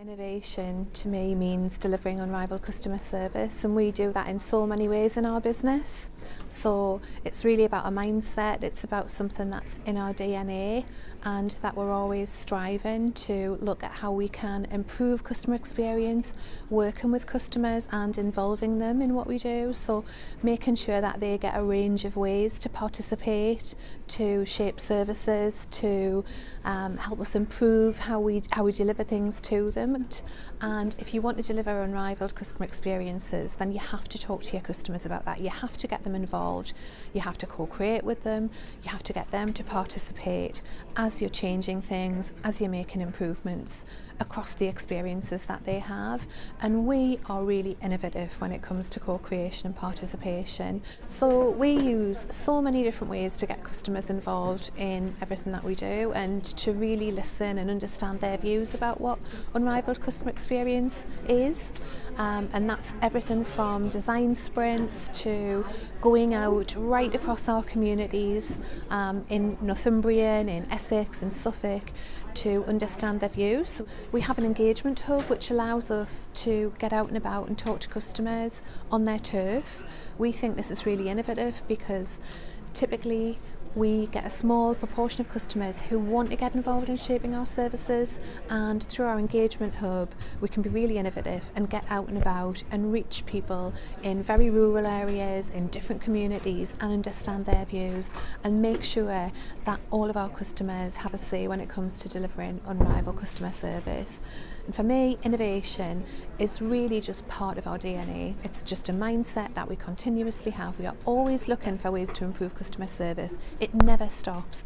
Innovation to me means delivering unrivaled customer service and we do that in so many ways in our business. So it's really about a mindset, it's about something that's in our DNA and that we're always striving to look at how we can improve customer experience, working with customers and involving them in what we do. So making sure that they get a range of ways to participate, to shape services, to um, help us improve how we, how we deliver things to them. And if you want to deliver unrivaled customer experiences, then you have to talk to your customers about that. You have to get them You have to co-create with them. You have to get them to participate as you're changing things, as you're making improvements across the experiences that they have. And we are really innovative when it comes to co-creation and participation. So we use so many different ways to get customers involved in everything that we do and to really listen and understand their views about what unrivaled customer experience is. um, and that's everything from design sprints to going out right across our communities um, in Northumbrian, in Essex, in Suffolk to understand their views. We have an engagement hub which allows us to get out and about and talk to customers on their turf. We think this is really innovative because typically we get a small proportion of customers who want to get involved in shaping our services and through our engagement hub we can be really innovative and get out and about and reach people in very rural areas in different communities and understand their views and make sure that all of our customers have a say when it comes to delivering unrivaled customer service. And for me, innovation is really just part of our DNA. It's just a mindset that we continuously have. We are always looking for ways to improve customer service. It never stops.